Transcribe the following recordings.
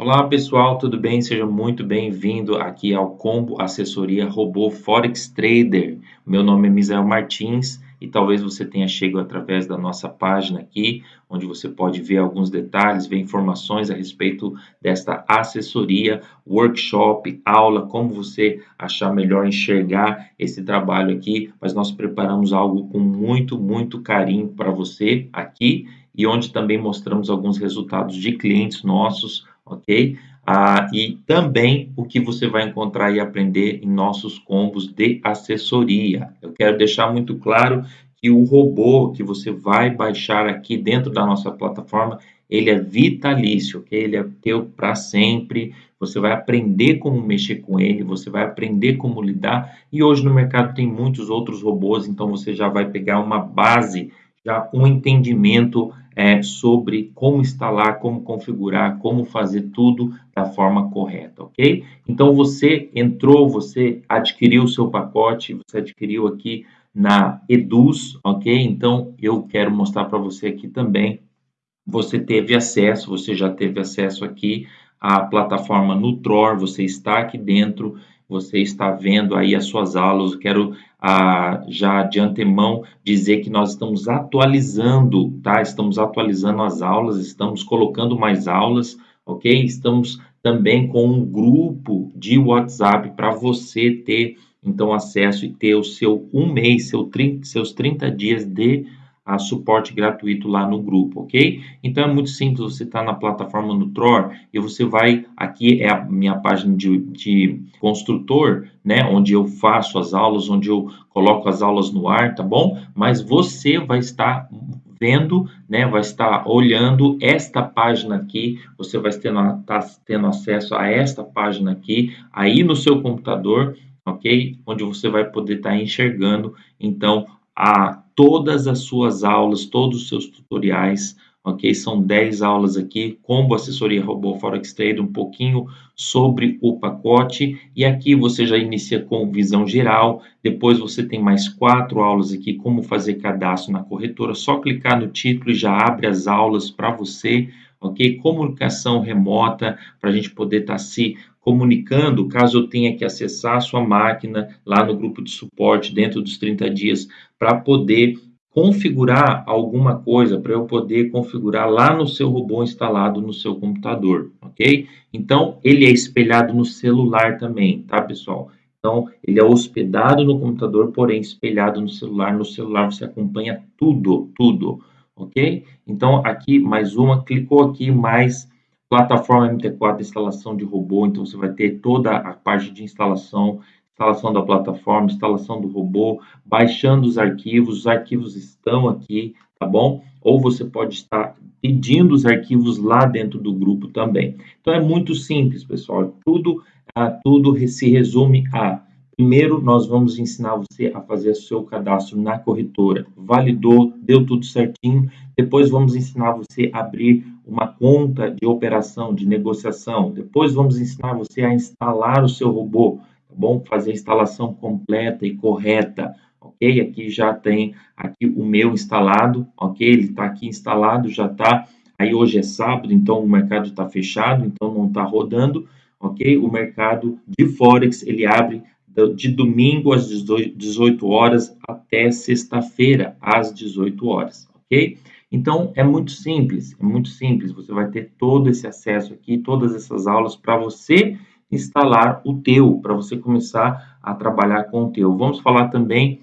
Olá pessoal, tudo bem? Seja muito bem-vindo aqui ao Combo Assessoria Robô Forex Trader. Meu nome é Misael Martins e talvez você tenha chegado através da nossa página aqui, onde você pode ver alguns detalhes, ver informações a respeito desta assessoria, workshop, aula, como você achar melhor enxergar esse trabalho aqui, mas nós preparamos algo com muito, muito carinho para você aqui e onde também mostramos alguns resultados de clientes nossos ok? Ah, e também o que você vai encontrar e aprender em nossos combos de assessoria. Eu quero deixar muito claro que o robô que você vai baixar aqui dentro da nossa plataforma, ele é vitalício, ok? Ele é teu para sempre. Você vai aprender como mexer com ele, você vai aprender como lidar. E hoje no mercado tem muitos outros robôs, então você já vai pegar uma base, já um entendimento é, sobre como instalar, como configurar, como fazer tudo da forma correta, ok? Então você entrou, você adquiriu o seu pacote, você adquiriu aqui na Eduz, ok? Então eu quero mostrar para você aqui também. Você teve acesso, você já teve acesso aqui à plataforma Nutror, você está aqui dentro você está vendo aí as suas aulas. Eu quero ah, já de antemão dizer que nós estamos atualizando, tá? Estamos atualizando as aulas, estamos colocando mais aulas, ok? Estamos também com um grupo de WhatsApp para você ter então acesso e ter o seu um mês, seu 30, seus 30 dias de a suporte gratuito lá no grupo, ok? Então é muito simples, você está na plataforma Nutror e você vai, aqui é a minha página de, de construtor, né? Onde eu faço as aulas, onde eu coloco as aulas no ar, tá bom? Mas você vai estar vendo, né, vai estar olhando esta página aqui, você vai estar tendo, tá tendo acesso a esta página aqui, aí no seu computador, ok? Onde você vai poder estar tá enxergando, então, a todas as suas aulas, todos os seus tutoriais, ok? São 10 aulas aqui, combo assessoria robô Forex Trade, um pouquinho sobre o pacote, e aqui você já inicia com visão geral, depois você tem mais quatro aulas aqui, como fazer cadastro na corretora, só clicar no título e já abre as aulas para você, ok? Comunicação remota, para a gente poder estar tá se comunicando, caso eu tenha que acessar a sua máquina lá no grupo de suporte dentro dos 30 dias para poder configurar alguma coisa, para eu poder configurar lá no seu robô instalado no seu computador, ok? Então, ele é espelhado no celular também, tá, pessoal? Então, ele é hospedado no computador, porém espelhado no celular. No celular você acompanha tudo, tudo, ok? Então, aqui mais uma, clicou aqui, mais plataforma MT4 instalação de robô, então você vai ter toda a parte de instalação, instalação da plataforma, instalação do robô, baixando os arquivos, os arquivos estão aqui, tá bom? Ou você pode estar pedindo os arquivos lá dentro do grupo também. Então é muito simples, pessoal. Tudo, ah, tudo se resume a Primeiro, nós vamos ensinar você a fazer seu cadastro na corretora. Validou, deu tudo certinho. Depois, vamos ensinar você a abrir uma conta de operação, de negociação. Depois, vamos ensinar você a instalar o seu robô, tá bom? Fazer a instalação completa e correta, ok? Aqui já tem aqui o meu instalado, ok? Ele está aqui instalado, já está. Aí hoje é sábado, então o mercado está fechado, então não está rodando, ok? O mercado de Forex, ele abre de domingo às 18 horas até sexta-feira às 18 horas, ok? Então é muito simples, é muito simples. Você vai ter todo esse acesso aqui, todas essas aulas para você instalar o teu, para você começar a trabalhar com o teu. Vamos falar também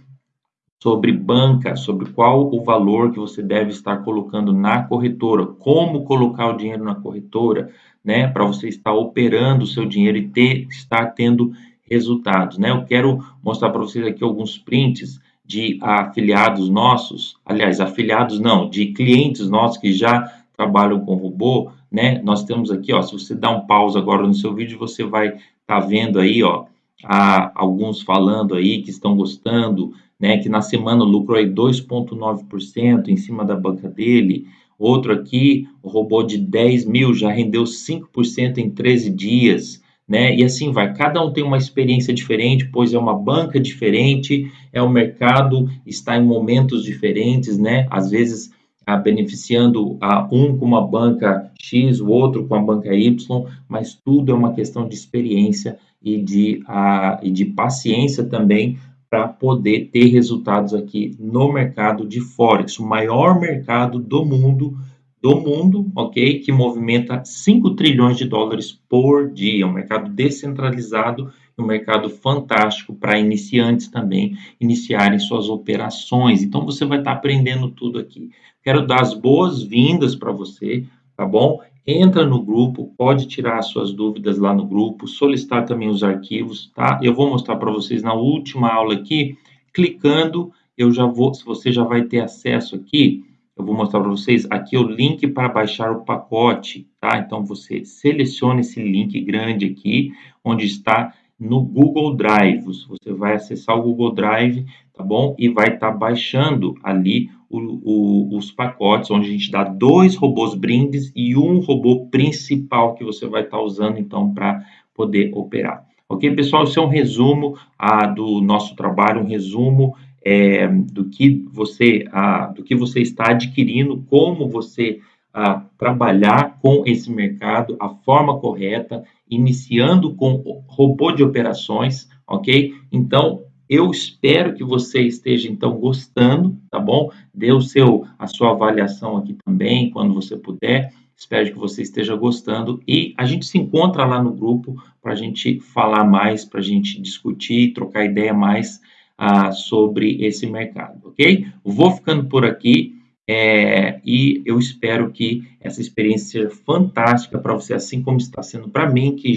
sobre banca, sobre qual o valor que você deve estar colocando na corretora, como colocar o dinheiro na corretora, né, para você estar operando o seu dinheiro e ter, estar tendo resultados, né? Eu quero mostrar para vocês aqui alguns prints de afiliados nossos, aliás, afiliados não, de clientes nossos que já trabalham com robô, né? Nós temos aqui, ó, se você dá um pause agora no seu vídeo, você vai estar tá vendo aí, ó, a, alguns falando aí que estão gostando, né? Que na semana lucrou aí 2,9% em cima da banca dele. Outro aqui, o robô de 10 mil já rendeu 5% em 13 dias né? E assim vai. Cada um tem uma experiência diferente, pois é uma banca diferente, é o mercado está em momentos diferentes, né? Às vezes ah, beneficiando a um com uma banca X, o outro com a banca Y, mas tudo é uma questão de experiência e de, ah, e de paciência também para poder ter resultados aqui no mercado de Forex, o maior mercado do mundo, do mundo, ok? Que movimenta 5 trilhões de dólares por dia, um mercado descentralizado um mercado fantástico para iniciantes também iniciarem suas operações. Então você vai estar tá aprendendo tudo aqui. Quero dar as boas-vindas para você, tá bom? Entra no grupo, pode tirar as suas dúvidas lá no grupo, solicitar também os arquivos, tá? Eu vou mostrar para vocês na última aula aqui, clicando, eu já vou, você já vai ter acesso aqui, eu vou mostrar para vocês aqui o link para baixar o pacote, tá? Então você seleciona esse link grande aqui, onde está no Google Drive. Você vai acessar o Google Drive, tá bom? E vai estar tá baixando ali o, o, os pacotes, onde a gente dá dois robôs brindes e um robô principal que você vai estar tá usando, então, para poder operar. Ok, pessoal? Isso é um resumo ah, do nosso trabalho, um resumo é, do que você ah, do que você está adquirindo, como você a trabalhar com esse mercado, a forma correta, iniciando com robô de operações, ok? Então, eu espero que você esteja então gostando, tá bom? Dê o seu a sua avaliação aqui também quando você puder. Espero que você esteja gostando e a gente se encontra lá no grupo para a gente falar mais, para a gente discutir, trocar ideia mais ah, sobre esse mercado, ok? Vou ficando por aqui. É, e eu espero que essa experiência seja fantástica para você, assim como está sendo para mim, que,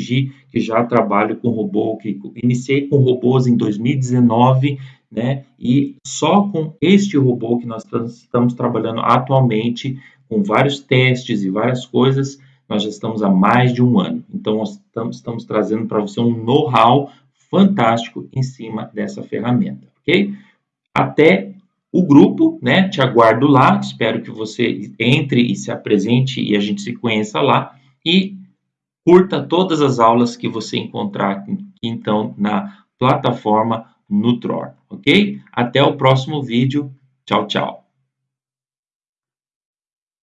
que já trabalho com robô, que iniciei com robôs em 2019, né? E só com este robô que nós estamos trabalhando atualmente, com vários testes e várias coisas, nós já estamos há mais de um ano. Então, nós estamos, estamos trazendo para você um know-how fantástico em cima dessa ferramenta, ok? Até o grupo, né? Te aguardo lá, espero que você entre e se apresente e a gente se conheça lá e curta todas as aulas que você encontrar então na plataforma Nutror, ok? Até o próximo vídeo. Tchau, tchau.